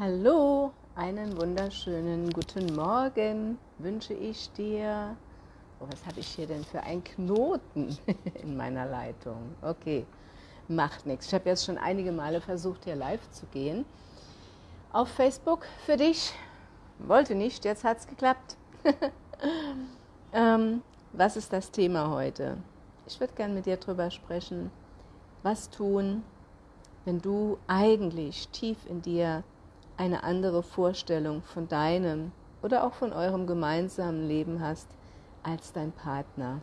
Hallo, einen wunderschönen guten Morgen wünsche ich dir. Oh, was habe ich hier denn für einen Knoten in meiner Leitung? Okay, macht nichts. Ich habe jetzt schon einige Male versucht, hier live zu gehen. Auf Facebook für dich. Wollte nicht, jetzt hat es geklappt. ähm, was ist das Thema heute? Ich würde gerne mit dir darüber sprechen, was tun, wenn du eigentlich tief in dir eine andere Vorstellung von deinem oder auch von eurem gemeinsamen Leben hast als dein Partner.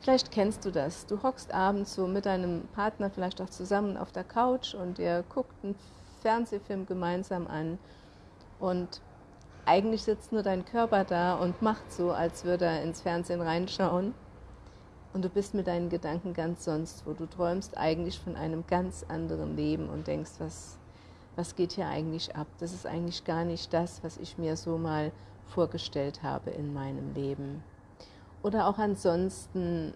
Vielleicht kennst du das. Du hockst abends so mit deinem Partner vielleicht auch zusammen auf der Couch und ihr guckt einen Fernsehfilm gemeinsam an und eigentlich sitzt nur dein Körper da und macht so, als würde er ins Fernsehen reinschauen. Und du bist mit deinen Gedanken ganz sonst wo. Du träumst eigentlich von einem ganz anderen Leben und denkst, was, was geht hier eigentlich ab? Das ist eigentlich gar nicht das, was ich mir so mal vorgestellt habe in meinem Leben. Oder auch ansonsten,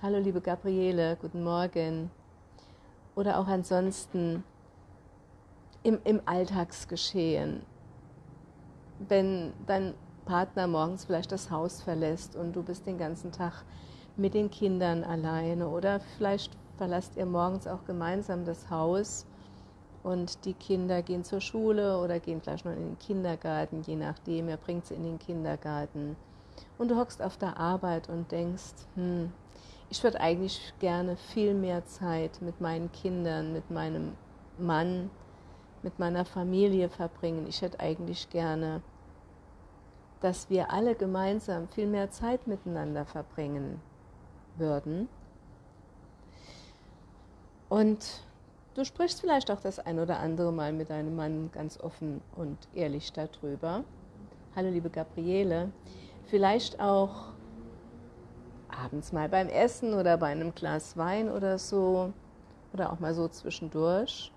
hallo liebe Gabriele, guten Morgen. Oder auch ansonsten im, im Alltagsgeschehen, wenn dein Partner morgens vielleicht das Haus verlässt und du bist den ganzen Tag mit den Kindern alleine oder vielleicht verlasst ihr morgens auch gemeinsam das Haus und die Kinder gehen zur Schule oder gehen vielleicht noch in den Kindergarten, je nachdem, er bringt sie in den Kindergarten. Und du hockst auf der Arbeit und denkst, hm, ich würde eigentlich gerne viel mehr Zeit mit meinen Kindern, mit meinem Mann, mit meiner Familie verbringen. Ich hätte eigentlich gerne, dass wir alle gemeinsam viel mehr Zeit miteinander verbringen würden. Und du sprichst vielleicht auch das ein oder andere Mal mit deinem Mann ganz offen und ehrlich darüber. Hallo liebe Gabriele, vielleicht auch abends mal beim Essen oder bei einem Glas Wein oder so oder auch mal so zwischendurch.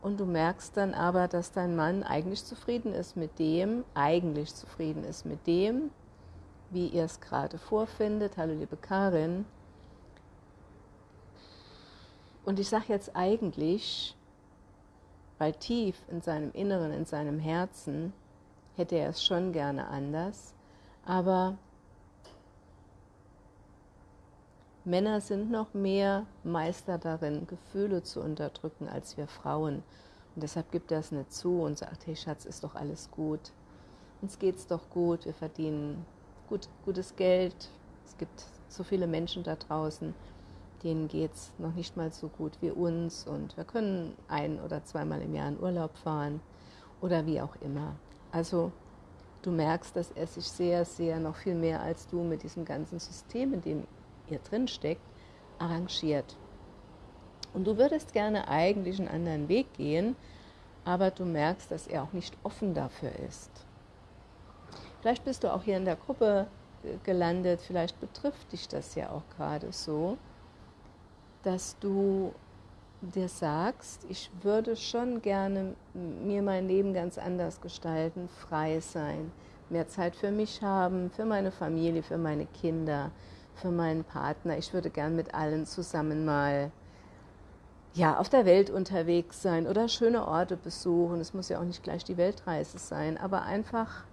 Und du merkst dann aber, dass dein Mann eigentlich zufrieden ist mit dem, eigentlich zufrieden ist mit dem, wie ihr es gerade vorfindet. Hallo liebe Karin. Und ich sage jetzt eigentlich, weil tief in seinem Inneren, in seinem Herzen, hätte er es schon gerne anders. Aber Männer sind noch mehr Meister darin, Gefühle zu unterdrücken als wir Frauen. Und deshalb gibt er es nicht zu und sagt, hey Schatz, ist doch alles gut. Uns geht's doch gut, wir verdienen gut, gutes Geld. Es gibt so viele Menschen da draußen, denen geht es noch nicht mal so gut wie uns und wir können ein- oder zweimal im Jahr in Urlaub fahren oder wie auch immer. Also du merkst, dass er sich sehr, sehr noch viel mehr als du mit diesem ganzen System, in dem ihr drin steckt, arrangiert. Und du würdest gerne eigentlich einen anderen Weg gehen, aber du merkst, dass er auch nicht offen dafür ist. Vielleicht bist du auch hier in der Gruppe gelandet, vielleicht betrifft dich das ja auch gerade so, dass du dir sagst, ich würde schon gerne mir mein Leben ganz anders gestalten, frei sein, mehr Zeit für mich haben, für meine Familie, für meine Kinder, für meinen Partner. Ich würde gern mit allen zusammen mal ja, auf der Welt unterwegs sein oder schöne Orte besuchen. Es muss ja auch nicht gleich die Weltreise sein, aber einfach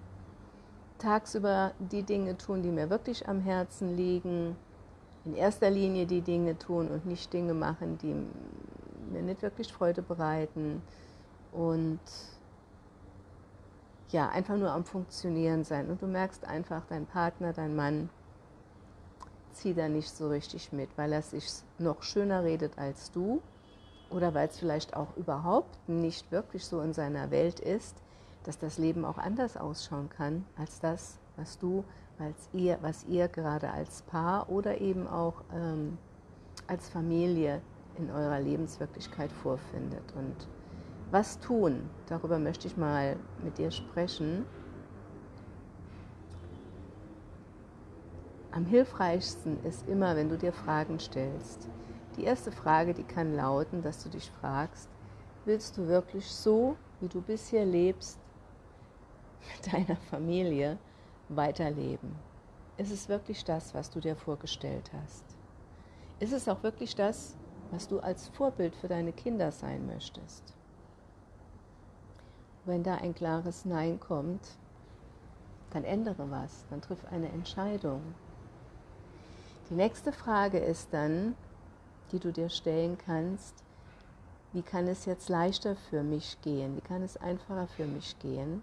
tagsüber die Dinge tun, die mir wirklich am Herzen liegen, in erster Linie die Dinge tun und nicht Dinge machen, die mir nicht wirklich Freude bereiten. Und ja, einfach nur am Funktionieren sein. Und du merkst einfach, dein Partner, dein Mann zieht da nicht so richtig mit, weil er sich noch schöner redet als du oder weil es vielleicht auch überhaupt nicht wirklich so in seiner Welt ist, dass das Leben auch anders ausschauen kann als das, was du, als ihr, was ihr gerade als Paar oder eben auch ähm, als Familie in eurer Lebenswirklichkeit vorfindet. Und was tun? Darüber möchte ich mal mit dir sprechen. Am hilfreichsten ist immer, wenn du dir Fragen stellst. Die erste Frage, die kann lauten, dass du dich fragst, willst du wirklich so, wie du bisher lebst, mit deiner Familie weiterleben? Ist es wirklich das, was du dir vorgestellt hast? Ist es auch wirklich das, was du als Vorbild für deine Kinder sein möchtest. Wenn da ein klares Nein kommt, dann ändere was, dann triff eine Entscheidung. Die nächste Frage ist dann, die du dir stellen kannst, wie kann es jetzt leichter für mich gehen, wie kann es einfacher für mich gehen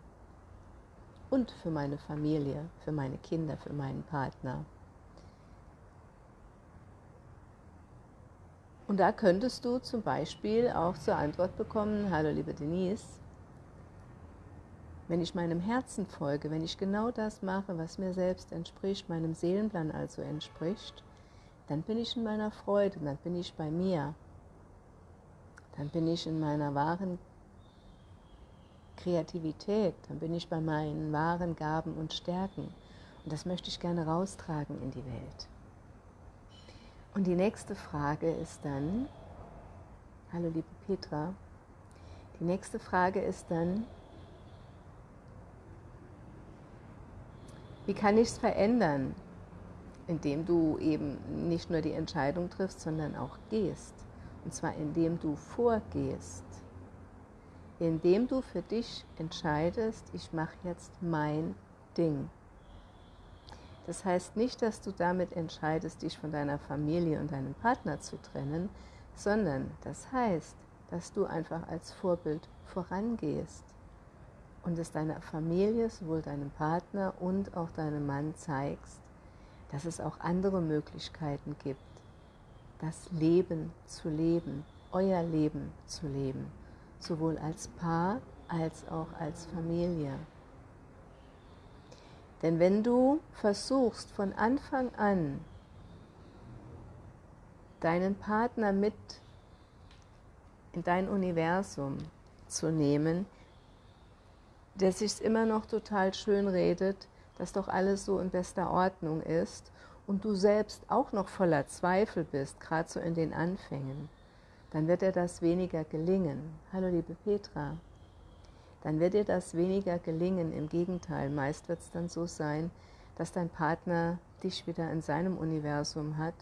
und für meine Familie, für meine Kinder, für meinen Partner. Und da könntest du zum Beispiel auch zur Antwort bekommen, hallo liebe Denise, wenn ich meinem Herzen folge, wenn ich genau das mache, was mir selbst entspricht, meinem Seelenplan also entspricht, dann bin ich in meiner Freude, dann bin ich bei mir, dann bin ich in meiner wahren Kreativität, dann bin ich bei meinen wahren Gaben und Stärken. Und das möchte ich gerne raustragen in die Welt. Und die nächste Frage ist dann, hallo liebe Petra, die nächste Frage ist dann, wie kann ich es verändern, indem du eben nicht nur die Entscheidung triffst, sondern auch gehst. Und zwar indem du vorgehst, indem du für dich entscheidest, ich mache jetzt mein Ding. Das heißt nicht, dass du damit entscheidest, dich von deiner Familie und deinem Partner zu trennen, sondern das heißt, dass du einfach als Vorbild vorangehst und es deiner Familie, sowohl deinem Partner und auch deinem Mann zeigst, dass es auch andere Möglichkeiten gibt, das Leben zu leben, euer Leben zu leben, sowohl als Paar als auch als Familie. Denn wenn du versuchst von Anfang an deinen Partner mit in dein Universum zu nehmen, der sich immer noch total schön redet, dass doch alles so in bester Ordnung ist und du selbst auch noch voller Zweifel bist, gerade so in den Anfängen, dann wird dir das weniger gelingen. Hallo liebe Petra dann wird dir das weniger gelingen. Im Gegenteil, meist wird es dann so sein, dass dein Partner dich wieder in seinem Universum hat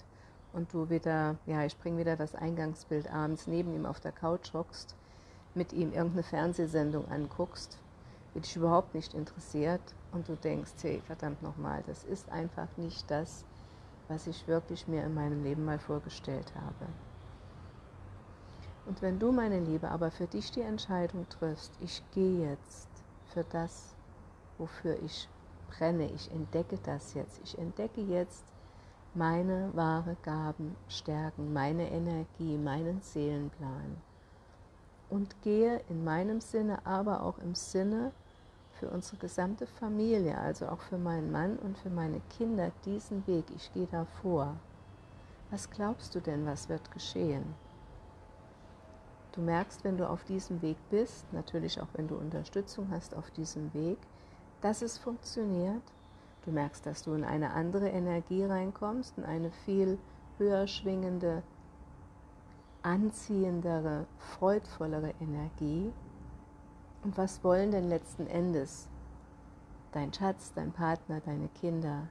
und du wieder, ja, ich bringe wieder das Eingangsbild abends neben ihm auf der Couch hockst, mit ihm irgendeine Fernsehsendung anguckst, die dich überhaupt nicht interessiert und du denkst, hey, verdammt nochmal, das ist einfach nicht das, was ich wirklich mir in meinem Leben mal vorgestellt habe. Und wenn du, meine Liebe, aber für dich die Entscheidung triffst, ich gehe jetzt für das, wofür ich brenne, ich entdecke das jetzt, ich entdecke jetzt meine wahre Gaben, Stärken, meine Energie, meinen Seelenplan und gehe in meinem Sinne, aber auch im Sinne für unsere gesamte Familie, also auch für meinen Mann und für meine Kinder diesen Weg. Ich gehe davor. Was glaubst du denn, was wird geschehen? Du merkst, wenn du auf diesem Weg bist, natürlich auch wenn du Unterstützung hast auf diesem Weg, dass es funktioniert. Du merkst, dass du in eine andere Energie reinkommst, in eine viel höher schwingende, anziehendere, freudvollere Energie. Und was wollen denn letzten Endes dein Schatz, dein Partner, deine Kinder?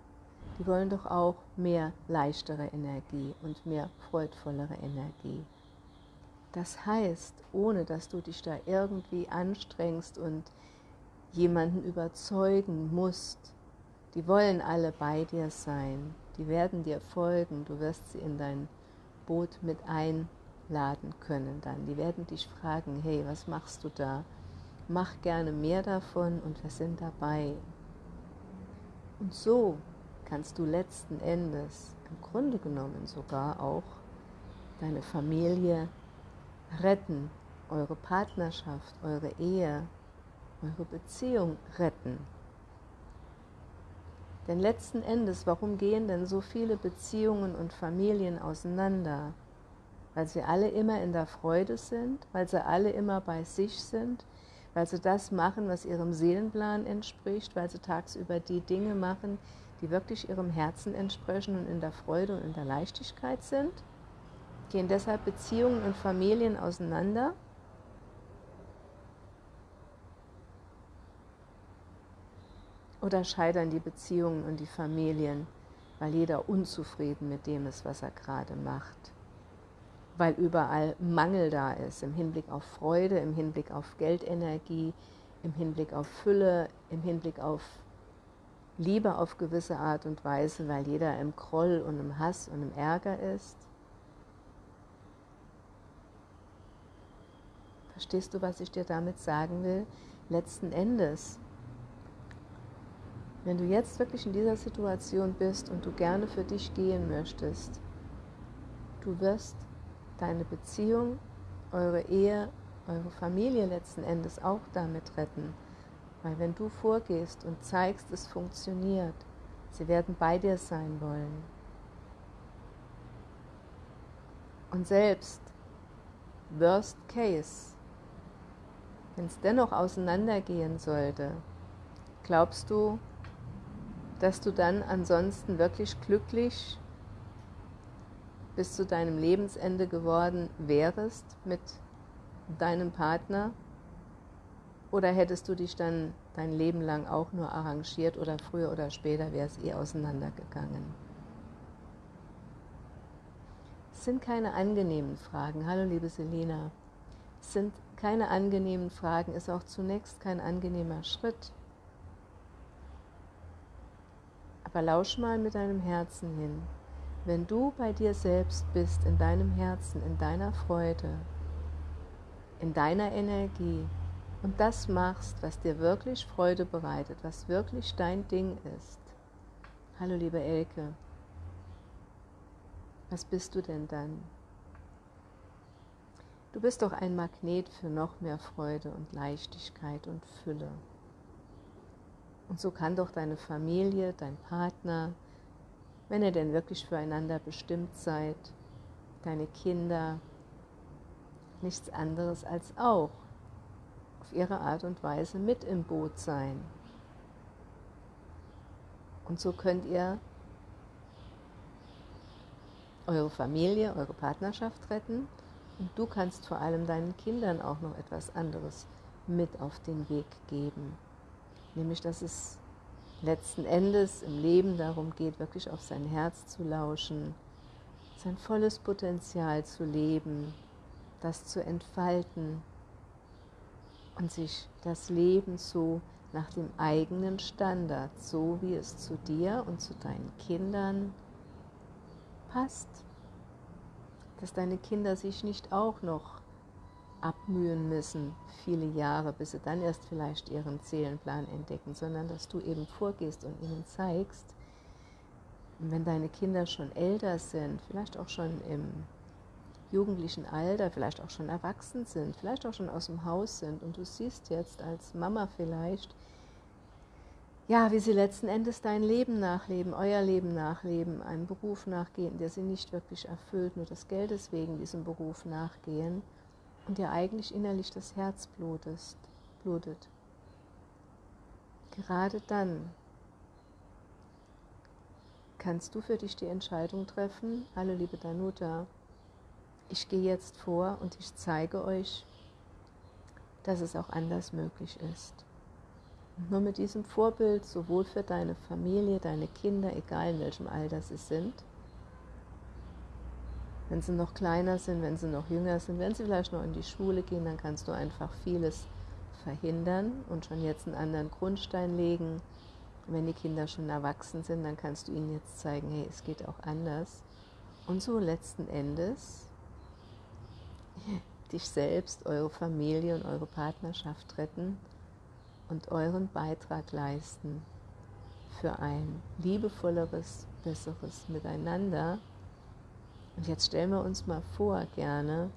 Die wollen doch auch mehr leichtere Energie und mehr freudvollere Energie. Das heißt, ohne dass du dich da irgendwie anstrengst und jemanden überzeugen musst, die wollen alle bei dir sein, die werden dir folgen, du wirst sie in dein Boot mit einladen können dann. Die werden dich fragen, hey, was machst du da? Mach gerne mehr davon und wir sind dabei. Und so kannst du letzten Endes im Grunde genommen sogar auch deine Familie retten, eure Partnerschaft, eure Ehe, eure Beziehung retten. Denn letzten Endes, warum gehen denn so viele Beziehungen und Familien auseinander? Weil sie alle immer in der Freude sind, weil sie alle immer bei sich sind, weil sie das machen, was ihrem Seelenplan entspricht, weil sie tagsüber die Dinge machen, die wirklich ihrem Herzen entsprechen und in der Freude und in der Leichtigkeit sind? Gehen deshalb Beziehungen und Familien auseinander? Oder scheitern die Beziehungen und die Familien, weil jeder unzufrieden mit dem ist, was er gerade macht? weil überall Mangel da ist, im Hinblick auf Freude, im Hinblick auf Geldenergie, im Hinblick auf Fülle, im Hinblick auf Liebe auf gewisse Art und Weise, weil jeder im Groll und im Hass und im Ärger ist. Verstehst du, was ich dir damit sagen will? Letzten Endes, wenn du jetzt wirklich in dieser Situation bist und du gerne für dich gehen möchtest, du wirst deine Beziehung, eure Ehe, eure Familie letzten Endes auch damit retten. Weil wenn du vorgehst und zeigst, es funktioniert, sie werden bei dir sein wollen. Und selbst, worst case, wenn es dennoch auseinandergehen sollte, glaubst du, dass du dann ansonsten wirklich glücklich bis zu deinem Lebensende geworden wärst mit deinem Partner? Oder hättest du dich dann dein Leben lang auch nur arrangiert oder früher oder später wäre es eh auseinandergegangen? Es sind keine angenehmen Fragen. Hallo liebe Selina. Es sind keine angenehmen Fragen, ist auch zunächst kein angenehmer Schritt. Aber lausch mal mit deinem Herzen hin. Wenn du bei dir selbst bist, in deinem Herzen, in deiner Freude, in deiner Energie und das machst, was dir wirklich Freude bereitet, was wirklich dein Ding ist. Hallo liebe Elke, was bist du denn dann? Du bist doch ein Magnet für noch mehr Freude und Leichtigkeit und Fülle. Und so kann doch deine Familie, dein Partner, wenn ihr denn wirklich füreinander bestimmt seid, deine Kinder, nichts anderes als auch auf ihre Art und Weise mit im Boot sein. Und so könnt ihr eure Familie, eure Partnerschaft retten und du kannst vor allem deinen Kindern auch noch etwas anderes mit auf den Weg geben. Nämlich, dass es letzten Endes im Leben darum geht, wirklich auf sein Herz zu lauschen, sein volles Potenzial zu leben, das zu entfalten und sich das Leben so nach dem eigenen Standard, so wie es zu dir und zu deinen Kindern passt. Dass deine Kinder sich nicht auch noch abmühen müssen, viele Jahre, bis sie dann erst vielleicht ihren Seelenplan entdecken, sondern dass du eben vorgehst und ihnen zeigst, wenn deine Kinder schon älter sind, vielleicht auch schon im jugendlichen Alter, vielleicht auch schon erwachsen sind, vielleicht auch schon aus dem Haus sind und du siehst jetzt als Mama vielleicht, ja, wie sie letzten Endes dein Leben nachleben, euer Leben nachleben, einen Beruf nachgehen, der sie nicht wirklich erfüllt, nur des Geldes wegen diesem Beruf nachgehen und dir eigentlich innerlich das Herz blutest, blutet. Gerade dann kannst du für dich die Entscheidung treffen, hallo liebe Danuta, ich gehe jetzt vor und ich zeige euch, dass es auch anders möglich ist. Nur mit diesem Vorbild, sowohl für deine Familie, deine Kinder, egal in welchem Alter sie sind, wenn sie noch kleiner sind, wenn sie noch jünger sind, wenn sie vielleicht noch in die Schule gehen, dann kannst du einfach vieles verhindern und schon jetzt einen anderen Grundstein legen. wenn die Kinder schon erwachsen sind, dann kannst du ihnen jetzt zeigen, hey, es geht auch anders. Und so letzten Endes dich selbst, eure Familie und eure Partnerschaft retten und euren Beitrag leisten für ein liebevolleres, besseres Miteinander und jetzt stellen wir uns mal vor, gerne,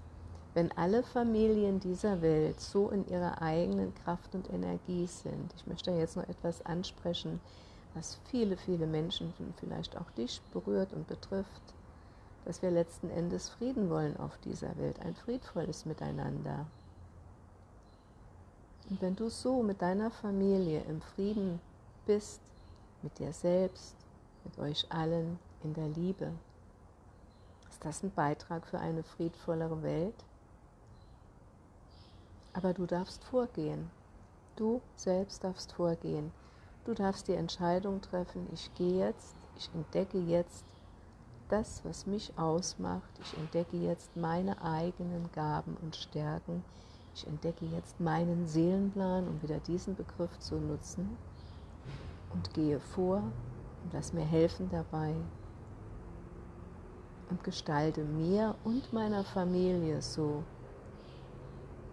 wenn alle Familien dieser Welt so in ihrer eigenen Kraft und Energie sind. Ich möchte jetzt noch etwas ansprechen, was viele, viele Menschen, vielleicht auch dich berührt und betrifft, dass wir letzten Endes Frieden wollen auf dieser Welt, ein friedvolles Miteinander. Und wenn du so mit deiner Familie im Frieden bist, mit dir selbst, mit euch allen, in der Liebe, das ein Beitrag für eine friedvollere Welt? Aber du darfst vorgehen. Du selbst darfst vorgehen. Du darfst die Entscheidung treffen, ich gehe jetzt, ich entdecke jetzt, das, was mich ausmacht. Ich entdecke jetzt meine eigenen Gaben und Stärken. Ich entdecke jetzt meinen Seelenplan, um wieder diesen Begriff zu nutzen und gehe vor und lass mir helfen dabei und gestalte mir und meiner Familie so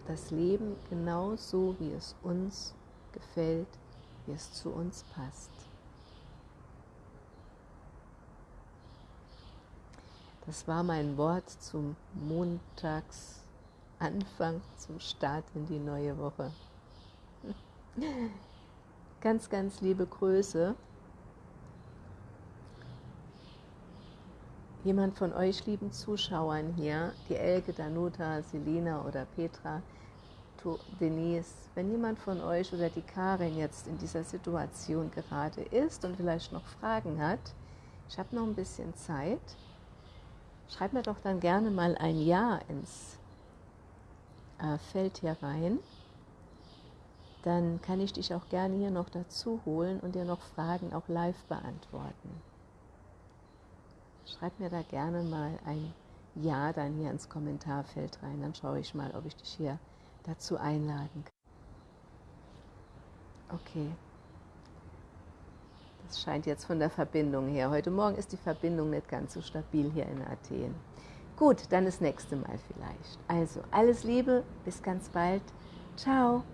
das Leben genau so, wie es uns gefällt, wie es zu uns passt. Das war mein Wort zum Montagsanfang, zum Start in die neue Woche. Ganz, ganz liebe Grüße. Jemand von euch lieben Zuschauern hier, die Elke, Danuta, Selina oder Petra, Denise, wenn jemand von euch oder die Karin jetzt in dieser Situation gerade ist und vielleicht noch Fragen hat, ich habe noch ein bisschen Zeit, schreib mir doch dann gerne mal ein Ja ins äh, Feld hier rein. Dann kann ich dich auch gerne hier noch dazu holen und dir noch Fragen auch live beantworten. Schreib mir da gerne mal ein Ja dann hier ins Kommentarfeld rein. Dann schaue ich mal, ob ich dich hier dazu einladen kann. Okay. Das scheint jetzt von der Verbindung her. Heute Morgen ist die Verbindung nicht ganz so stabil hier in Athen. Gut, dann das nächste Mal vielleicht. Also, alles Liebe, bis ganz bald. Ciao.